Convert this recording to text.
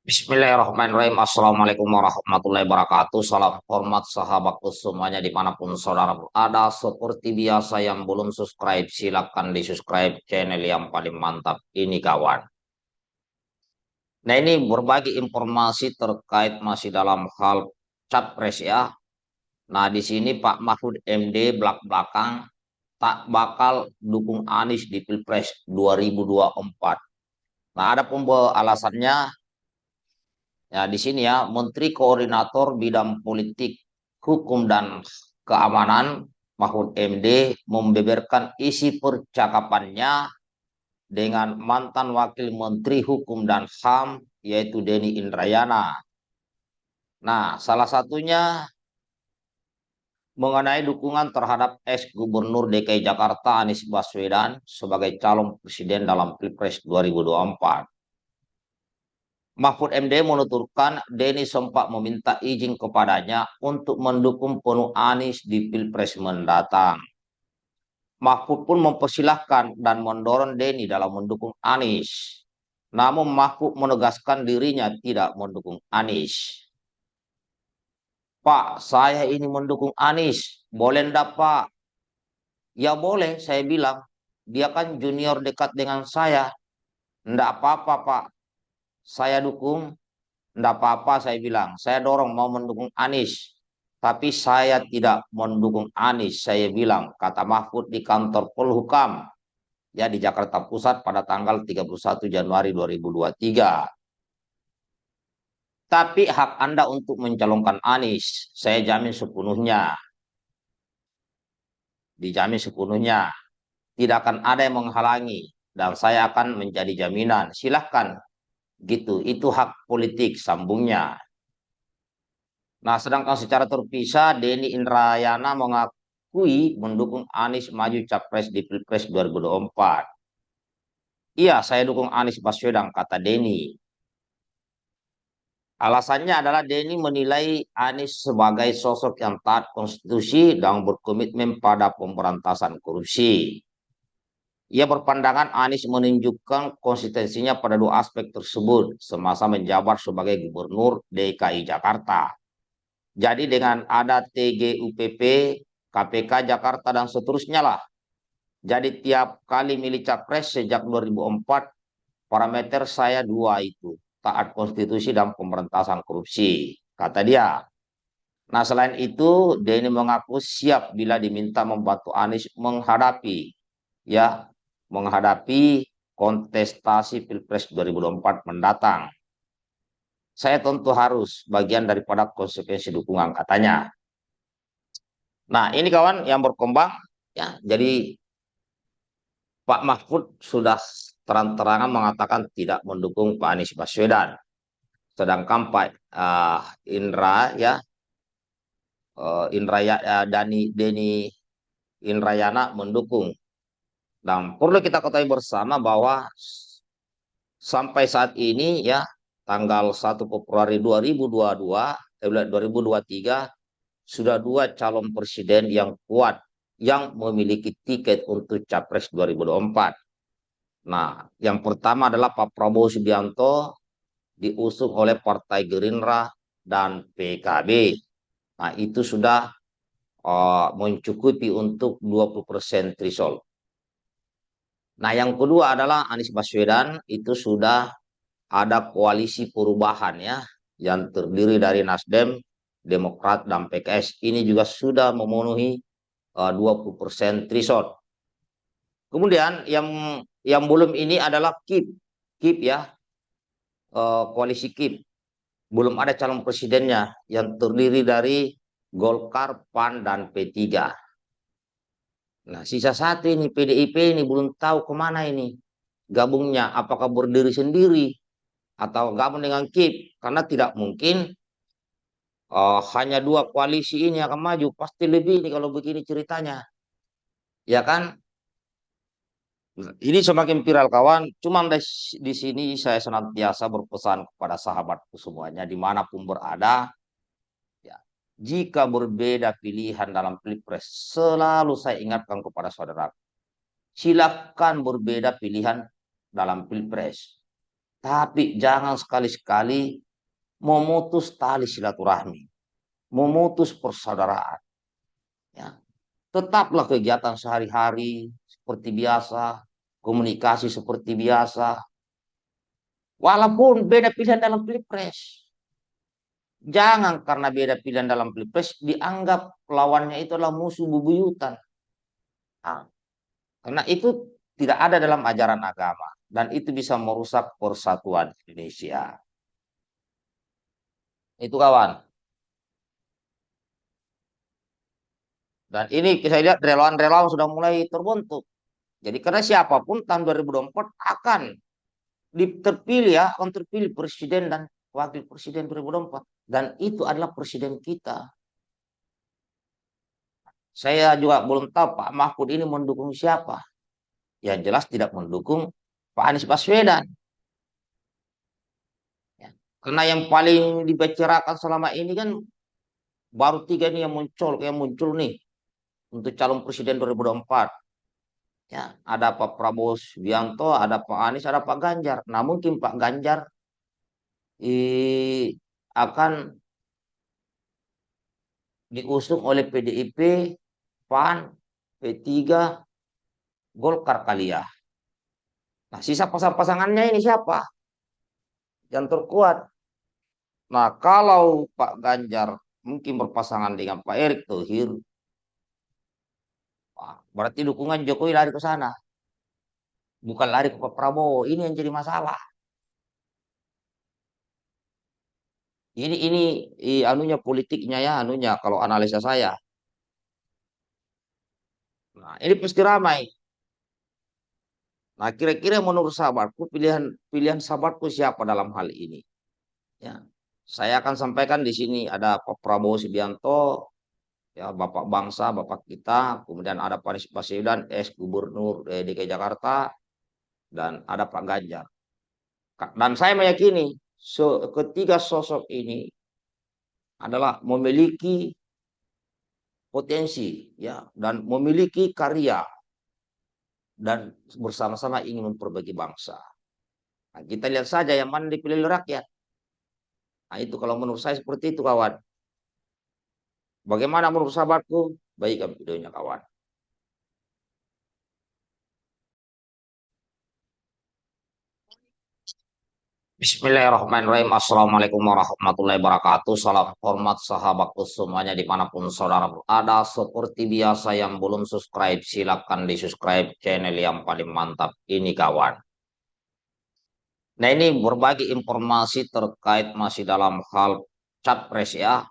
Bismillahirrahmanirrahim. Assalamualaikum warahmatullahi wabarakatuh. Salam hormat sahabatku semuanya di mana pun saudara berada. Seperti biasa yang belum subscribe, silakan di subscribe channel yang paling mantap ini kawan. Nah ini berbagi informasi terkait masih dalam hal capres ya. Nah di sini Pak Mahfud MD belak-belakang tak bakal dukung Anies di Pilpres 2024. Nah ada pun alasannya Ya, di sini ya, Menteri Koordinator Bidang Politik, Hukum dan Keamanan Mahfud MD membeberkan isi percakapannya dengan mantan Wakil Menteri Hukum dan HAM yaitu Denny Indrayana. Nah, salah satunya mengenai dukungan terhadap ex Gubernur DKI Jakarta Anies Baswedan sebagai calon presiden dalam Pilpres 2024. Mahfud MD menuturkan Denny sempat meminta izin kepadanya untuk mendukung penuh Anies di Pilpres mendatang. Mahfud pun mempersilahkan dan mendorong Denny dalam mendukung Anies. Namun Mahfud menegaskan dirinya tidak mendukung Anies. Pak, saya ini mendukung Anies. Boleh enggak, Pak? Ya boleh, saya bilang. Dia kan junior dekat dengan saya. Enggak apa-apa, Pak saya dukung, tidak apa-apa saya bilang. Saya dorong mau mendukung Anies. Tapi saya tidak mendukung Anies, saya bilang, kata Mahfud di kantor Polhukam ya di Jakarta Pusat pada tanggal 31 Januari 2023. Tapi hak Anda untuk mencalonkan Anies, saya jamin sepenuhnya. Dijamin sepenuhnya. Tidak akan ada yang menghalangi. Dan saya akan menjadi jaminan. Silahkan gitu. Itu hak politik sambungnya. Nah sedangkan secara terpisah Denny Indrayana mengakui mendukung Anies maju capres di Pilpres 2024 iya saya dukung Anies Baswedan kata Denny. Alasannya adalah Denny menilai Anies sebagai sosok yang taat konstitusi dan berkomitmen pada pemberantasan korupsi. Ia berpandangan Anies menunjukkan konsistensinya pada dua aspek tersebut semasa menjabat sebagai gubernur DKI Jakarta. Jadi dengan ada TGUPP, KPK Jakarta dan seterusnya lah. Jadi tiap kali milih capres sejak 2004, parameter saya dua itu, taat konstitusi dan pemberantasan korupsi, kata dia. Nah selain itu, Denny mengaku siap bila diminta membantu Anies menghadapi ya menghadapi kontestasi Pilpres 2024 mendatang. Saya tentu harus bagian daripada konsekuensi dukungan katanya. Nah ini kawan yang berkembang ya jadi Pak Mahfud sudah terang-terangan mengatakan tidak mendukung Pak Anies Baswedan. Sedangkan Pak uh, Indra ya uh, Indra uh, Dani Deni Indrayana mendukung dan perlu kita ketahui bersama bahwa sampai saat ini ya tanggal 1 Februari 2022 eh, 2023 sudah dua calon presiden yang kuat yang memiliki tiket untuk Capres 2024. Nah, yang pertama adalah Pak Prabowo Subianto diusung oleh Partai Gerindra dan PKB. Nah, itu sudah uh, mencukupi untuk 20% threshold. Nah, yang kedua adalah Anies Baswedan itu sudah ada koalisi perubahan ya yang terdiri dari Nasdem, Demokrat dan PKS. Ini juga sudah memenuhi uh, 20% threshold. Kemudian yang yang belum ini adalah KIP. KIP ya. Uh, koalisi KIP. Belum ada calon presidennya yang terdiri dari Golkar, PAN dan P3. Nah, sisa satu ini PDIP ini belum tahu ke mana ini gabungnya. Apakah berdiri sendiri atau gabung dengan KIP? Karena tidak mungkin uh, hanya dua koalisi ini akan maju. Pasti lebih ini kalau begini ceritanya. Ya kan? Ini semakin viral kawan. Cuma di sini saya senantiasa berpesan kepada sahabatku semuanya di mana pun berada jika berbeda pilihan dalam pilpres, selalu saya ingatkan kepada saudara, silakan berbeda pilihan dalam pilpres. Tapi jangan sekali-sekali memutus tali silaturahmi, memutus persaudaraan. Ya. Tetaplah kegiatan sehari-hari seperti biasa, komunikasi seperti biasa. Walaupun beda pilihan dalam pilpres. Jangan karena beda pilihan dalam pilpres dianggap lawannya itu adalah musuh bubuyutan. Nah, karena itu tidak ada dalam ajaran agama dan itu bisa merusak persatuan Indonesia. Itu kawan. Dan ini saya lihat relawan-relawan sudah mulai terbentuk. Jadi karena siapa pun tahun 2024 akan terpilih ya, akan terpilih presiden dan wakil presiden 2024. Dan itu adalah presiden kita. Saya juga belum tahu Pak Mahfud ini mendukung siapa. Yang jelas tidak mendukung Pak Anies Baswedan. Ya. Karena yang paling dibicarakan selama ini kan baru tiga ini yang muncul, yang muncul nih untuk calon presiden 2024. Ya, ada Pak Prabowo Subianto, ada Pak Anies, ada Pak Ganjar. Nah, mungkin Pak Ganjar eh, akan diusung oleh PDIP, PAN, P3, Golkar kali ya. Nah, sisa pasang-pasangannya ini siapa? Yang terkuat. Nah, kalau Pak Ganjar mungkin berpasangan dengan Pak Erick Thohir, berarti dukungan Jokowi lari ke sana. Bukan lari ke Pak Prabowo. Ini yang jadi masalah. Ini ini i, anunya politiknya ya, anunya kalau analisa saya. Nah, ini pasti ramai. Nah, kira-kira menurut sahabatku pilihan pilihan sahabatku siapa dalam hal ini? Ya. Saya akan sampaikan di sini ada Pak Prabowo Subianto, ya Bapak bangsa, Bapak kita, kemudian ada Pak Anies Baswedan, ex Gubernur eh, DKI Jakarta, dan ada Pak Ganjar. Dan saya meyakini so, ketiga sosok ini adalah memiliki potensi ya dan memiliki karya dan bersama-sama ingin memperbaiki bangsa. Nah, kita lihat saja yang mana dipilih rakyat. Nah, itu kalau menurut saya seperti itu kawan. Bagaimana menurut sahabatku? Baik videonya kawan. Bismillahirrahmanirrahim. Assalamualaikum warahmatullahi wabarakatuh. Salam hormat sahabatku semuanya di mana pun saudara berada. Seperti biasa yang belum subscribe, silakan di subscribe channel yang paling mantap ini kawan. Nah ini berbagi informasi terkait masih dalam hal capres ya